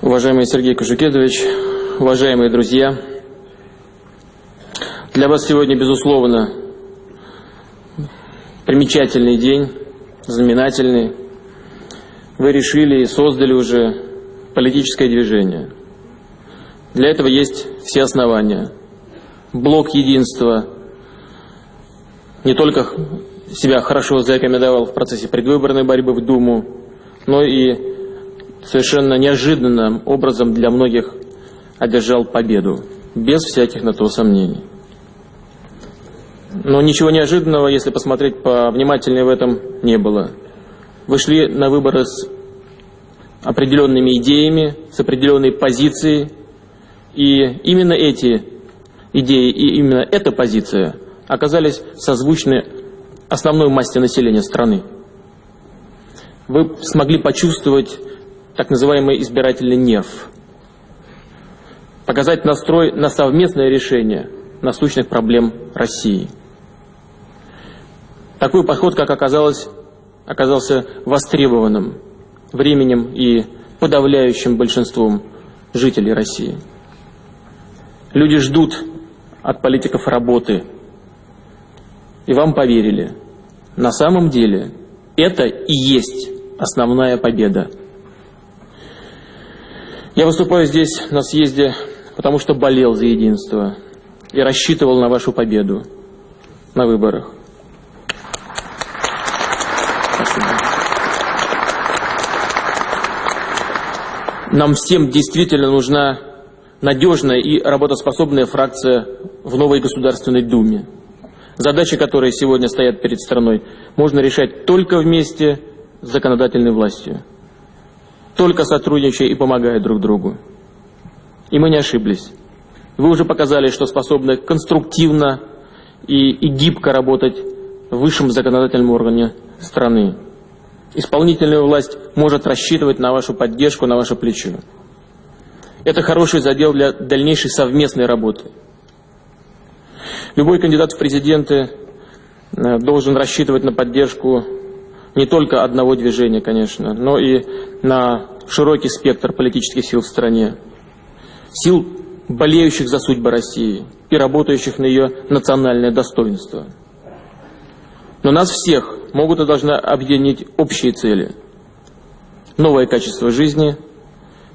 Уважаемый Сергей Кожукедович, уважаемые друзья, для вас сегодня, безусловно, примечательный день, знаменательный. Вы решили и создали уже политическое движение. Для этого есть все основания. Блок единства не только себя хорошо зарекомендовал в процессе предвыборной борьбы в Думу, но и совершенно неожиданным образом для многих одержал победу, без всяких на то сомнений. Но ничего неожиданного, если посмотреть повнимательнее в этом, не было. Вы шли на выборы с определенными идеями, с определенной позицией, и именно эти идеи и именно эта позиция оказались созвучны основной массе населения страны. Вы смогли почувствовать так называемый избирательный нерв. Показать настрой на совместное решение насущных проблем России. Такой подход, как оказалось, оказался востребованным временем и подавляющим большинством жителей России. Люди ждут от политиков работы. И вам поверили. На самом деле это и есть основная победа я выступаю здесь на съезде, потому что болел за единство и рассчитывал на вашу победу на выборах. Спасибо. Нам всем действительно нужна надежная и работоспособная фракция в новой Государственной Думе. Задачи, которые сегодня стоят перед страной, можно решать только вместе с законодательной властью только сотрудничая и помогая друг другу. И мы не ошиблись. Вы уже показали, что способны конструктивно и, и гибко работать в высшем законодательном органе страны. Исполнительная власть может рассчитывать на вашу поддержку, на ваше плечо. Это хороший задел для дальнейшей совместной работы. Любой кандидат в президенты э, должен рассчитывать на поддержку не только одного движения, конечно, но и на широкий спектр политических сил в стране. Сил, болеющих за судьбы России и работающих на ее национальное достоинство. Но нас всех могут и должны объединить общие цели. Новое качество жизни,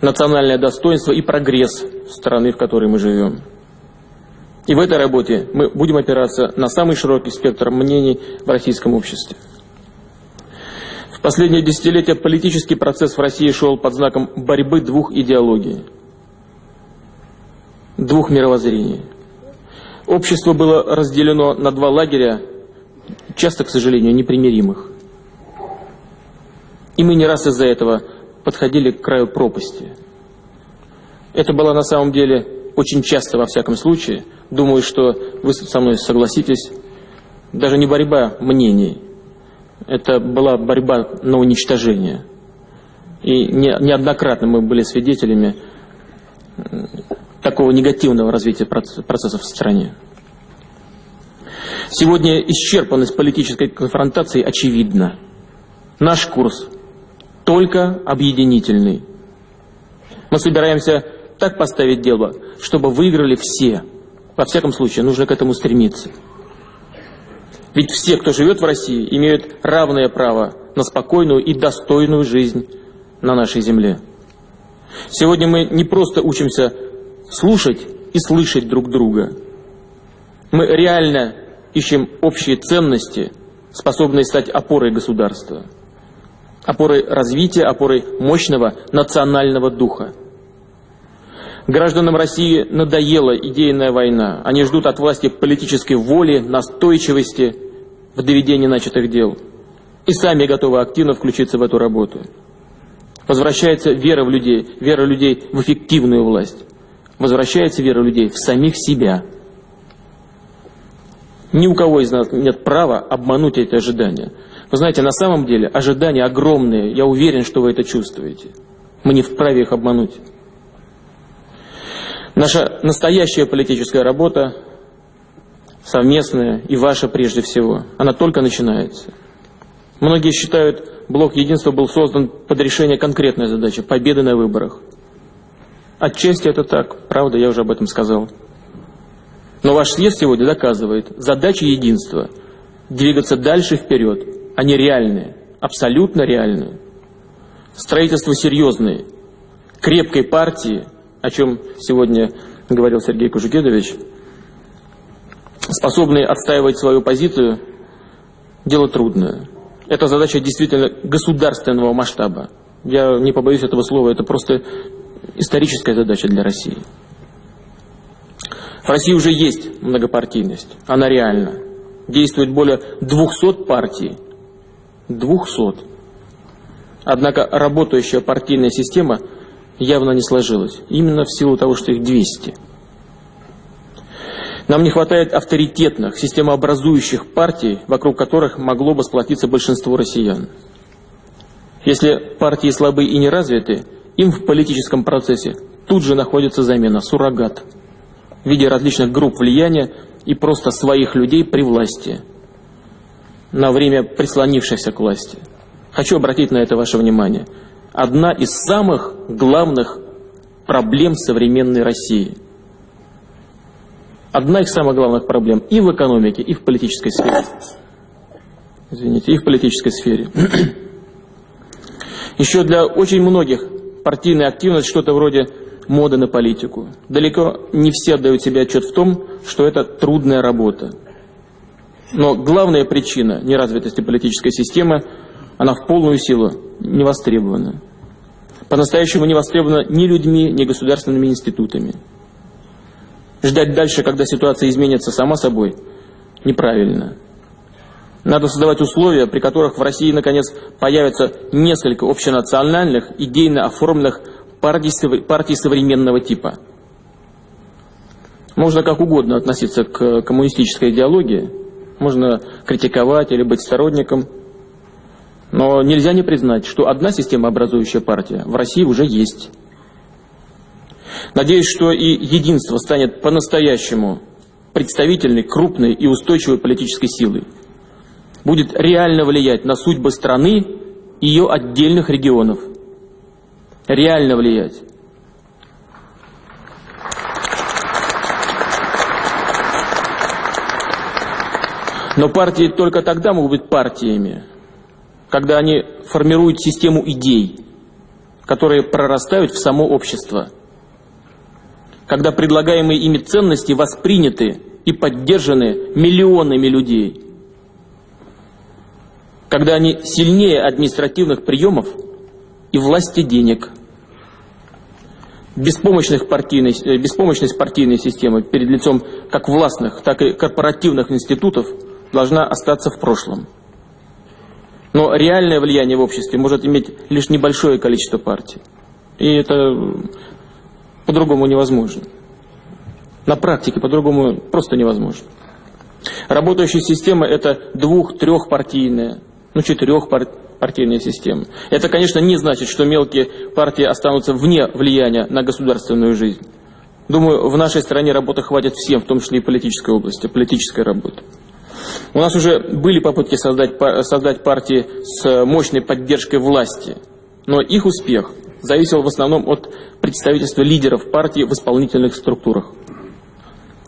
национальное достоинство и прогресс страны, в которой мы живем. И в этой работе мы будем опираться на самый широкий спектр мнений в российском обществе. В последние десятилетия политический процесс в России шел под знаком борьбы двух идеологий, двух мировоззрений. Общество было разделено на два лагеря, часто, к сожалению, непримиримых. И мы не раз из-за этого подходили к краю пропасти. Это было на самом деле очень часто, во всяком случае, думаю, что вы со мной согласитесь, даже не борьба мнений – это была борьба на уничтожение. И не, неоднократно мы были свидетелями такого негативного развития процессов в стране. Сегодня исчерпанность политической конфронтации очевидна. Наш курс только объединительный. Мы собираемся так поставить дело, чтобы выиграли все. Во всяком случае, нужно к этому стремиться. Ведь все, кто живет в России, имеют равное право на спокойную и достойную жизнь на нашей земле. Сегодня мы не просто учимся слушать и слышать друг друга. Мы реально ищем общие ценности, способные стать опорой государства, опорой развития, опорой мощного национального духа. Гражданам России надоела идейная война. Они ждут от власти политической воли, настойчивости в доведении начатых дел. И сами готовы активно включиться в эту работу. Возвращается вера в людей, вера людей в эффективную власть. Возвращается вера людей в самих себя. Ни у кого из нас нет права обмануть эти ожидания. Вы знаете, на самом деле ожидания огромные. Я уверен, что вы это чувствуете. Мы не вправе их обмануть. Наша настоящая политическая работа, совместная и ваша прежде всего, она только начинается. Многие считают, блок единства был создан под решение конкретной задачи – победы на выборах. Отчасти это так, правда, я уже об этом сказал. Но ваш съезд сегодня доказывает, задача единства – двигаться дальше вперед. Они реальные, абсолютно реальные. Строительство серьезное, крепкой партии, о чем сегодня говорил Сергей Кужугедович, способные отстаивать свою позицию, дело трудное. Это задача действительно государственного масштаба. Я не побоюсь этого слова, это просто историческая задача для России. В России уже есть многопартийность, она реальна. Действует более 200 партий. 200. Однако работающая партийная система явно не сложилась. Именно в силу того, что их 200. Нам не хватает авторитетных, системообразующих партий, вокруг которых могло бы сплотиться большинство россиян. Если партии слабы и не развиты, им в политическом процессе тут же находится замена, суррогат, в виде различных групп влияния и просто своих людей при власти, на время прислонившихся к власти. Хочу обратить на это ваше внимание. Одна из самых главных проблем современной России. Одна из самых главных проблем и в экономике, и в политической сфере. Извините, и в политической сфере. Еще для очень многих партийная активность что-то вроде моды на политику. Далеко не все отдают себе отчет в том, что это трудная работа. Но главная причина неразвитости политической системы, она в полную силу не востребована. По-настоящему не востребована ни людьми, ни государственными институтами. Ждать дальше, когда ситуация изменится сама собой, неправильно. Надо создавать условия, при которых в России, наконец, появится несколько общенациональных, идейно оформленных партий, партий современного типа. Можно как угодно относиться к коммунистической идеологии, можно критиковать или быть сторонником, но нельзя не признать, что одна система образующая партия в России уже есть. Надеюсь, что и единство станет по-настоящему представительной, крупной и устойчивой политической силой будет реально влиять на судьбы страны и ее отдельных регионов. Реально влиять. Но партии только тогда могут быть партиями, когда они формируют систему идей, которые прорастают в само общество, когда предлагаемые ими ценности восприняты и поддержаны миллионами людей – когда они сильнее административных приемов и власти денег. Беспомощных партийной, э, беспомощность партийной системы перед лицом как властных, так и корпоративных институтов должна остаться в прошлом. Но реальное влияние в обществе может иметь лишь небольшое количество партий. И это по-другому невозможно. На практике по-другому просто невозможно. Работающая система – это двух-трехпартийная, ну, четырехпартийная система. Это, конечно, не значит, что мелкие партии останутся вне влияния на государственную жизнь. Думаю, в нашей стране работы хватит всем, в том числе и политической области, политической работы. У нас уже были попытки создать, создать партии с мощной поддержкой власти, но их успех зависел в основном от представительства лидеров партии в исполнительных структурах.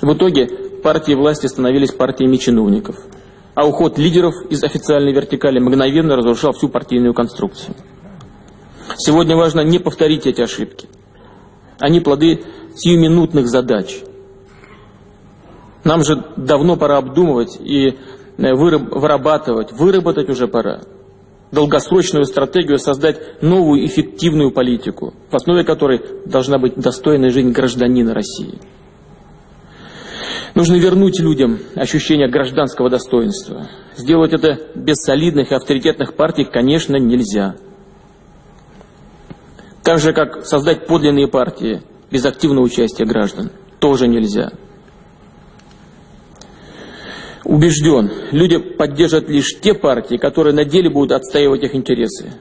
В итоге партии власти становились партиями чиновников – а уход лидеров из официальной вертикали мгновенно разрушал всю партийную конструкцию. Сегодня важно не повторить эти ошибки. Они плоды сиюминутных задач. Нам же давно пора обдумывать и э, вырабатывать, выработать уже пора долгосрочную стратегию создать новую эффективную политику, в основе которой должна быть достойная жизнь гражданина России. Нужно вернуть людям ощущение гражданского достоинства. Сделать это без солидных и авторитетных партий, конечно, нельзя. Так же, как создать подлинные партии без активного участия граждан, тоже нельзя. Убежден, люди поддержат лишь те партии, которые на деле будут отстаивать их интересы.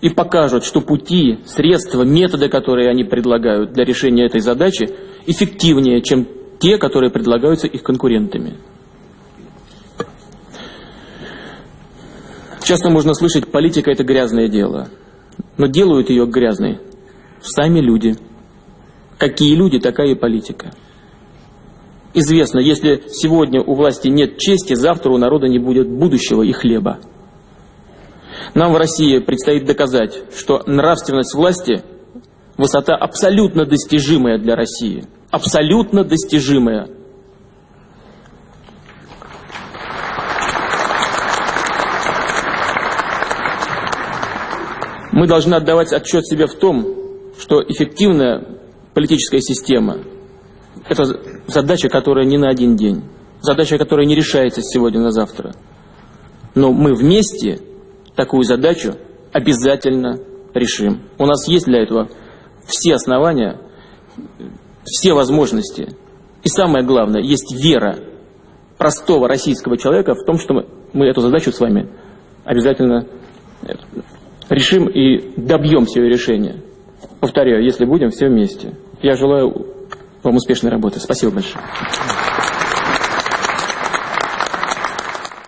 И покажут, что пути, средства, методы, которые они предлагают для решения этой задачи, эффективнее, чем те, которые предлагаются их конкурентами. Часто можно слышать, политика – это грязное дело. Но делают ее грязной сами люди. Какие люди, такая и политика. Известно, если сегодня у власти нет чести, завтра у народа не будет будущего и хлеба. Нам в России предстоит доказать, что нравственность власти – высота абсолютно достижимая для России. Абсолютно достижимая. Мы должны отдавать отчет себе в том, что эффективная политическая система – это задача, которая не на один день, задача, которая не решается сегодня на завтра. Но мы вместе такую задачу обязательно решим. У нас есть для этого все основания, все возможности. И самое главное, есть вера простого российского человека в том, что мы, мы эту задачу с вами обязательно решим и добьемся ее решения. Повторяю, если будем все вместе. Я желаю вам успешной работы. Спасибо большое.